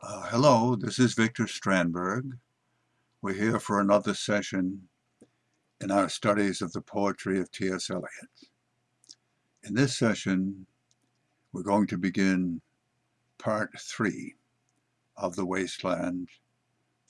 Uh, hello, this is Victor Strandberg. We're here for another session in our studies of the poetry of T.S. Eliot. In this session, we're going to begin part three of The Wasteland,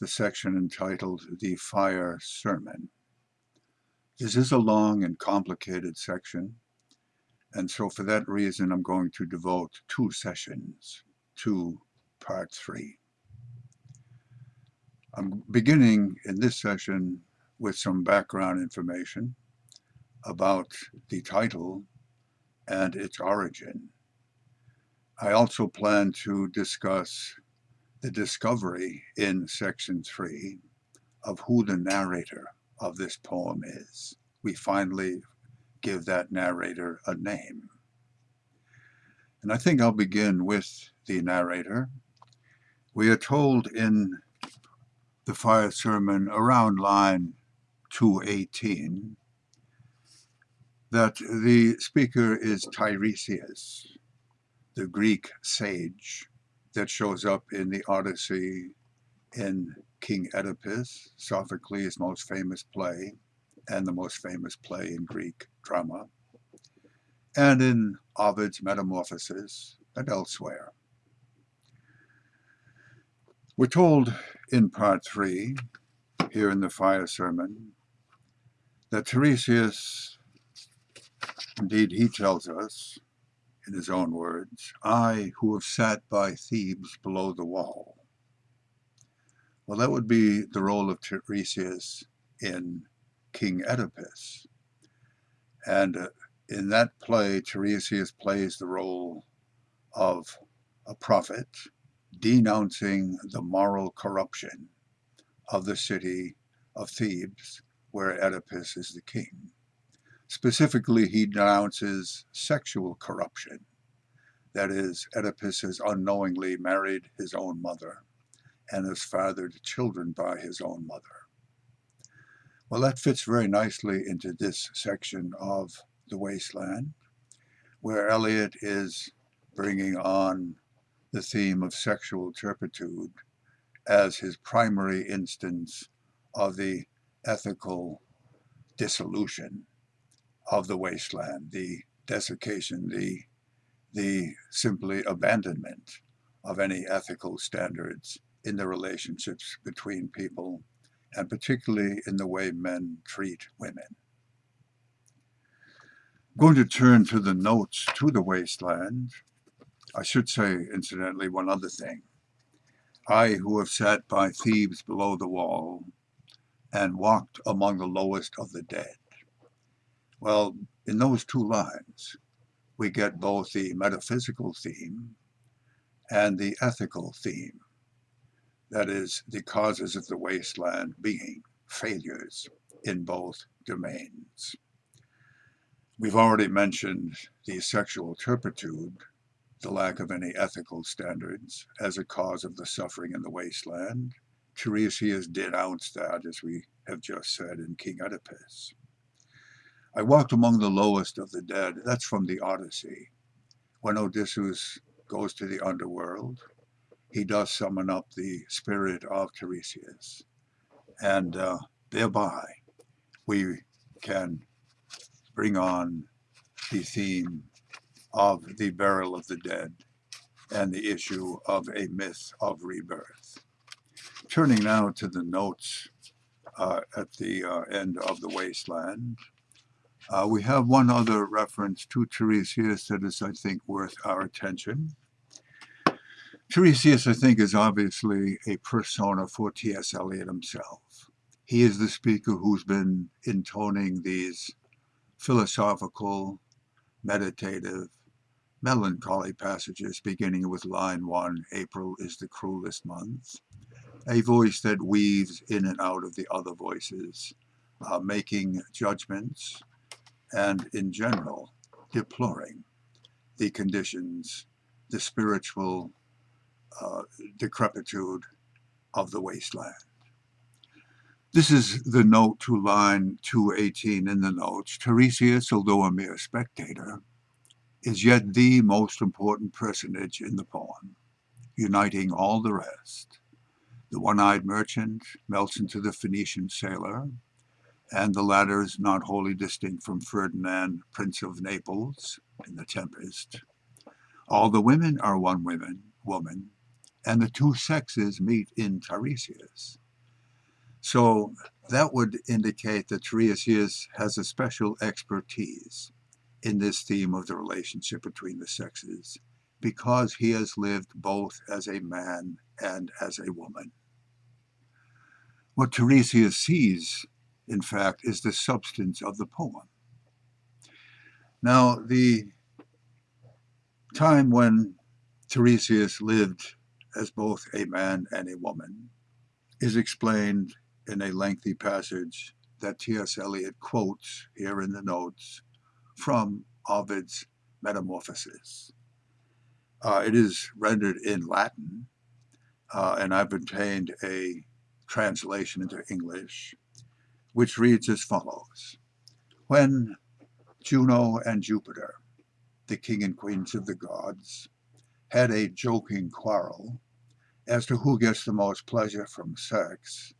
the section entitled The Fire Sermon. This is a long and complicated section, and so for that reason, I'm going to devote two sessions to part three. I'm beginning in this session with some background information about the title and its origin. I also plan to discuss the discovery in section three of who the narrator of this poem is. We finally give that narrator a name. And I think I'll begin with the narrator we are told in the fire sermon around line 218 that the speaker is Tiresias, the Greek sage that shows up in the Odyssey in King Oedipus, Sophocles' most famous play and the most famous play in Greek drama, and in Ovid's Metamorphoses and elsewhere. We're told in part three, here in the fire sermon, that Tiresias, indeed he tells us in his own words, I who have sat by Thebes below the wall. Well, that would be the role of Tiresias in King Oedipus. And uh, in that play, Tiresias plays the role of a prophet denouncing the moral corruption of the city of Thebes, where Oedipus is the king. Specifically, he denounces sexual corruption. That is, Oedipus has unknowingly married his own mother and has fathered children by his own mother. Well, that fits very nicely into this section of The Wasteland, where Eliot is bringing on the theme of sexual turpitude as his primary instance of the ethical dissolution of the wasteland, the desiccation, the, the simply abandonment of any ethical standards in the relationships between people, and particularly in the way men treat women. I'm going to turn to the notes to the wasteland I should say, incidentally, one other thing. I who have sat by Thebes below the wall and walked among the lowest of the dead. Well, in those two lines, we get both the metaphysical theme and the ethical theme. That is, the causes of the wasteland being failures in both domains. We've already mentioned the sexual turpitude the lack of any ethical standards as a cause of the suffering in the wasteland. Tiresias denounced that, as we have just said in King Oedipus. I walked among the lowest of the dead. That's from the Odyssey. When Odysseus goes to the underworld, he does summon up the spirit of Tiresias. And uh, thereby, we can bring on the theme of the burial of the dead and the issue of a myth of rebirth. Turning now to the notes uh, at the uh, end of the wasteland, uh, we have one other reference to Tiresias that is, I think, worth our attention. Tiresias, I think, is obviously a persona for T.S. Eliot himself. He is the speaker who's been intoning these philosophical, meditative, melancholy passages beginning with line 1, April is the cruelest month, a voice that weaves in and out of the other voices, uh, making judgments and, in general, deploring the conditions, the spiritual uh, decrepitude of the wasteland. This is the note to line 218 in the notes. Tiresias, although a mere spectator, is yet the most important personage in the poem. uniting all the rest. The one-eyed merchant melts into the Phoenician sailor, and the latter is not wholly distinct from Ferdinand, Prince of Naples, in The Tempest. All the women are one woman, woman, and the two sexes meet in Tiresias. So that would indicate that Tiresias has a special expertise in this theme of the relationship between the sexes because he has lived both as a man and as a woman. What Tiresias sees, in fact, is the substance of the poem. Now, the time when Tiresias lived as both a man and a woman is explained in a lengthy passage that T.S. Eliot quotes here in the notes from Ovid's Metamorphoses. Uh, it is rendered in Latin, uh, and I've obtained a translation into English, which reads as follows. When Juno and Jupiter, the king and queens of the gods, had a joking quarrel as to who gets the most pleasure from sex,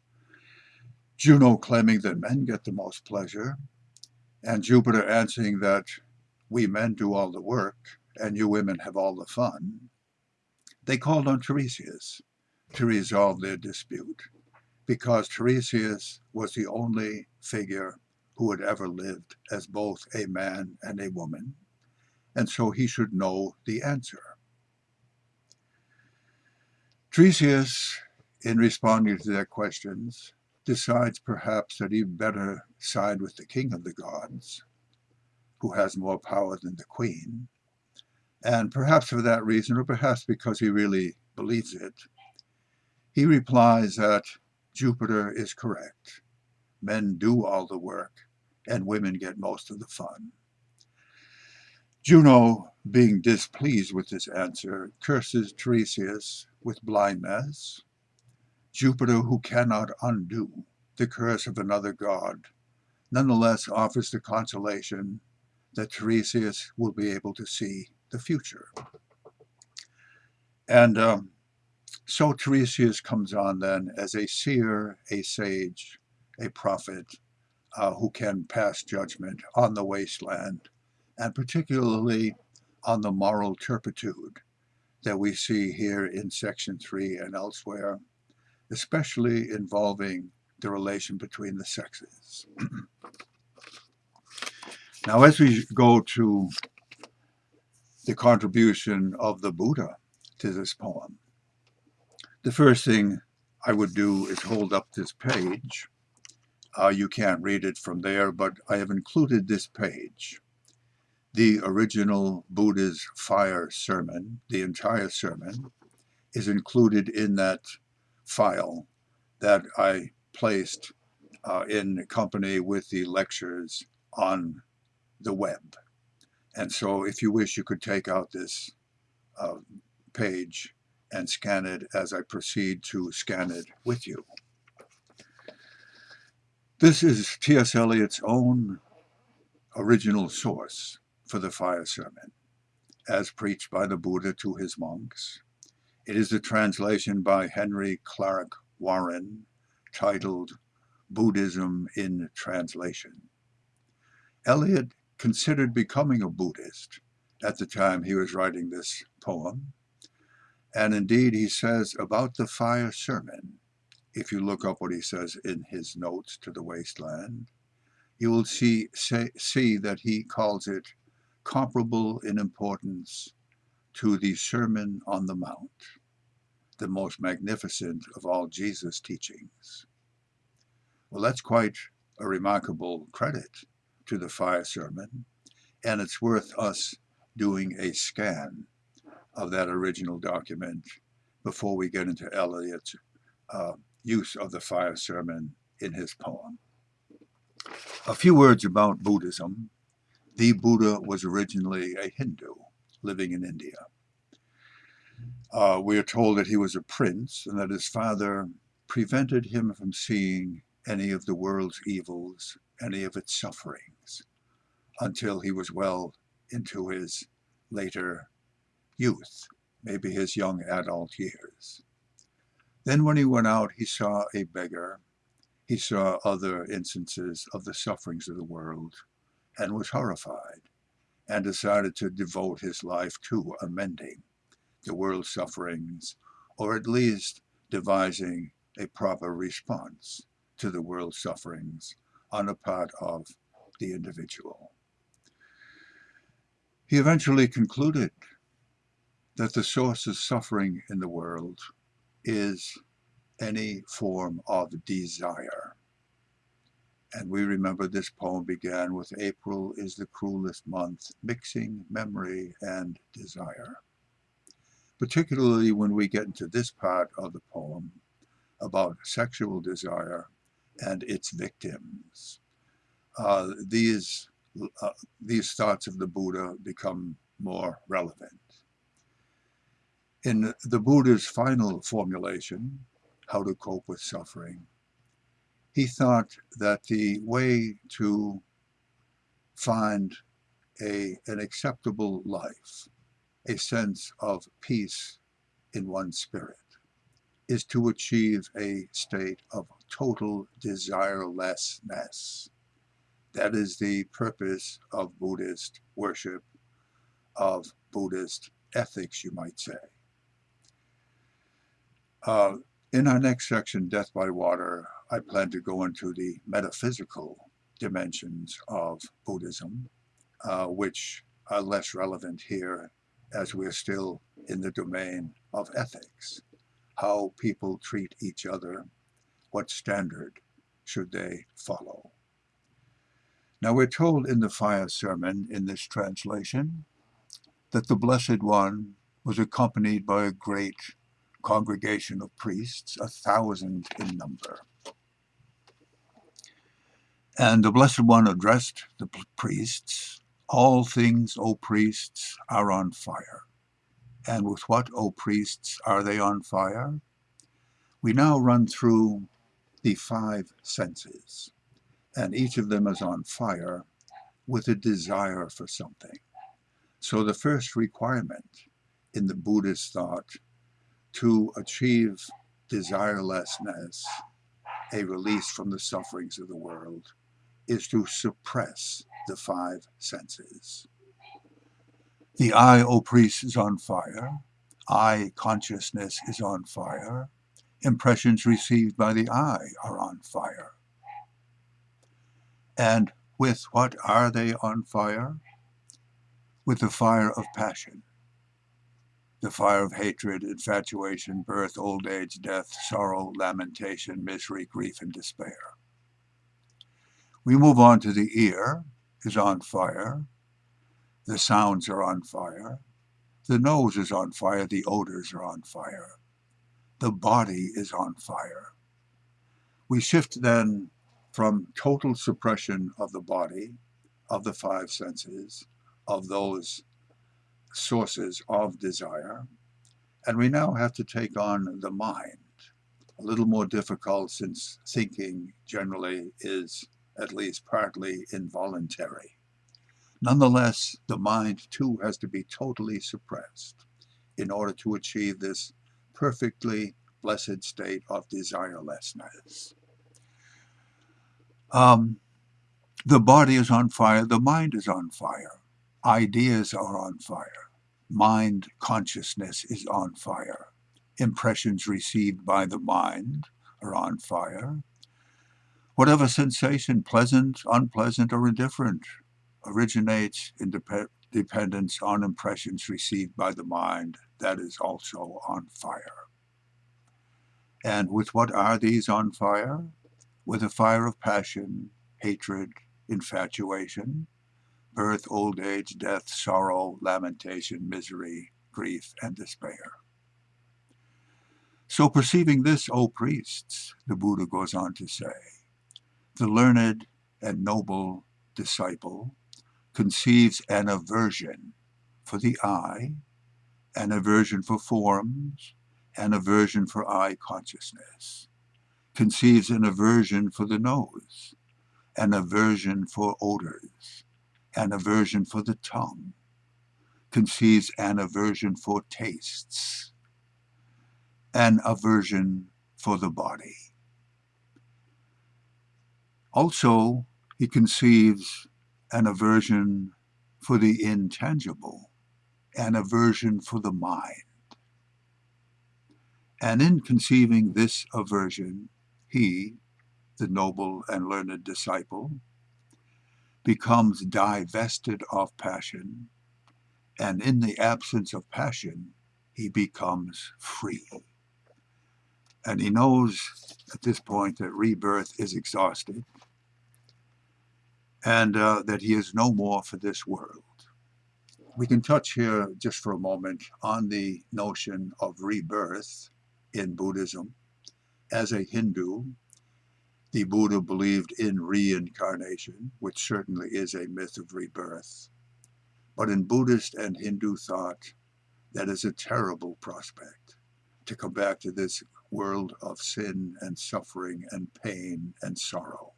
Juno claiming that men get the most pleasure, and Jupiter answering that we men do all the work and you women have all the fun, they called on Tiresias to resolve their dispute because Tiresias was the only figure who had ever lived as both a man and a woman, and so he should know the answer. Tiresias, in responding to their questions, decides perhaps that he'd better side with the king of the gods, who has more power than the queen, and perhaps for that reason, or perhaps because he really believes it, he replies that Jupiter is correct. Men do all the work, and women get most of the fun. Juno, being displeased with this answer, curses Tiresias with blindness. Jupiter, who cannot undo the curse of another god, nonetheless offers the consolation that Tiresias will be able to see the future. And um, so Tiresias comes on then as a seer, a sage, a prophet uh, who can pass judgment on the wasteland, and particularly on the moral turpitude that we see here in section 3 and elsewhere, especially involving the relation between the sexes. now, as we go to the contribution of the Buddha to this poem, the first thing I would do is hold up this page. Uh, you can't read it from there, but I have included this page. The original Buddha's fire sermon, the entire sermon, is included in that file that I placed uh, in company with the lectures on the web. And so if you wish, you could take out this uh, page and scan it as I proceed to scan it with you. This is T.S. Eliot's own original source for the fire sermon, as preached by the Buddha to his monks. It is a translation by Henry Clarke Warren titled Buddhism in Translation. Eliot considered becoming a Buddhist at the time he was writing this poem, and indeed, he says about the fire sermon, if you look up what he says in his notes to the wasteland, you will see, say, see that he calls it comparable in importance to the Sermon on the Mount, the most magnificent of all Jesus' teachings. Well, that's quite a remarkable credit to the fire sermon, and it's worth us doing a scan of that original document before we get into Eliot's uh, use of the fire sermon in his poem. A few words about Buddhism. The Buddha was originally a Hindu living in India. Uh, we are told that he was a prince and that his father prevented him from seeing any of the world's evils, any of its sufferings, until he was well into his later youth. maybe his young adult years. Then when he went out, he saw a beggar. He saw other instances of the sufferings of the world and was horrified and decided to devote his life to amending the world's sufferings, or at least devising a proper response to the world's sufferings on the part of the individual. He eventually concluded that the source of suffering in the world is any form of desire. And we remember this poem began with April is the cruelest month, mixing memory and desire. Particularly when we get into this part of the poem about sexual desire and its victims. Uh, these, uh, these thoughts of the Buddha become more relevant. In the Buddha's final formulation, how to cope with suffering, he thought that the way to find a, an acceptable life, a sense of peace in one's spirit, is to achieve a state of total desirelessness. That is the purpose of Buddhist worship, of Buddhist ethics, you might say. Uh, in our next section, Death by Water, I plan to go into the metaphysical dimensions of Buddhism, uh, which are less relevant here as we're still in the domain of ethics, how people treat each other, what standard should they follow. Now we're told in the fire sermon in this translation that the Blessed One was accompanied by a great congregation of priests, a thousand in number. And the Blessed One addressed the priests, All things, O priests, are on fire. And with what, O priests, are they on fire? We now run through the five senses, and each of them is on fire with a desire for something. So the first requirement in the Buddhist thought to achieve desirelessness, a release from the sufferings of the world, is to suppress the five senses. The eye, O priest, is on fire. Eye consciousness is on fire. Impressions received by the eye are on fire. And with what are they on fire? With the fire of passion. The fire of hatred, infatuation, birth, old age, death, sorrow, lamentation, misery, grief, and despair. We move on to the ear is on fire. The sounds are on fire. The nose is on fire. The odors are on fire. The body is on fire. We shift then from total suppression of the body, of the five senses, of those sources of desire, and we now have to take on the mind. A little more difficult since thinking generally is at least partly involuntary. Nonetheless, the mind too has to be totally suppressed in order to achieve this perfectly blessed state of desirelessness. Um, the body is on fire, the mind is on fire, ideas are on fire, mind consciousness is on fire, impressions received by the mind are on fire, Whatever sensation, pleasant, unpleasant, or indifferent, originates in dep dependence on impressions received by the mind that is also on fire. And with what are these on fire? With a fire of passion, hatred, infatuation, birth, old age, death, sorrow, lamentation, misery, grief, and despair. So perceiving this, O priests, the Buddha goes on to say, the learned and noble disciple conceives an aversion for the eye, an aversion for forms, an aversion for eye consciousness, conceives an aversion for the nose, an aversion for odors, an aversion for the tongue, conceives an aversion for tastes, an aversion for the body. Also, he conceives an aversion for the intangible, an aversion for the mind. And in conceiving this aversion, he, the noble and learned disciple, becomes divested of passion, and in the absence of passion, he becomes free. And he knows at this point that rebirth is exhausted and uh, that he is no more for this world. We can touch here just for a moment on the notion of rebirth in Buddhism. As a Hindu, the Buddha believed in reincarnation, which certainly is a myth of rebirth. But in Buddhist and Hindu thought, that is a terrible prospect to come back to this world of sin and suffering and pain and sorrow.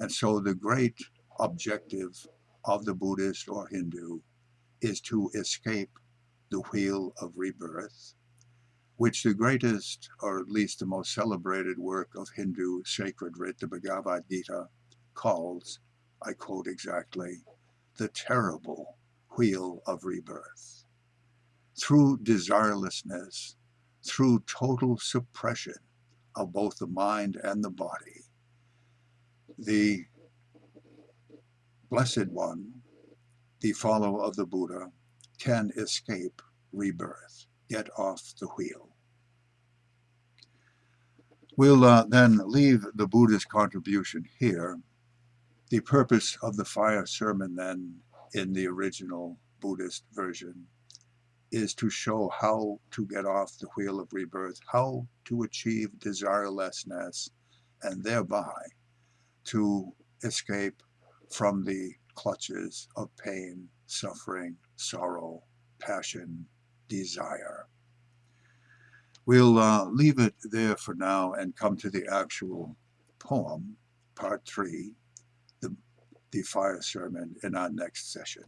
And so the great objective of the Buddhist or Hindu is to escape the wheel of rebirth, which the greatest, or at least the most celebrated work of Hindu sacred writ, the Bhagavad Gita, calls, I quote exactly, the terrible wheel of rebirth. Through desirelessness, through total suppression of both the mind and the body, the Blessed One, the follower of the Buddha, can escape rebirth, get off the wheel. We'll uh, then leave the Buddha's contribution here. The purpose of the fire sermon then in the original Buddhist version is to show how to get off the wheel of rebirth, how to achieve desirelessness, and thereby to escape from the clutches of pain, suffering, sorrow, passion, desire. We'll uh, leave it there for now and come to the actual poem, part three, the, the fire sermon, in our next session.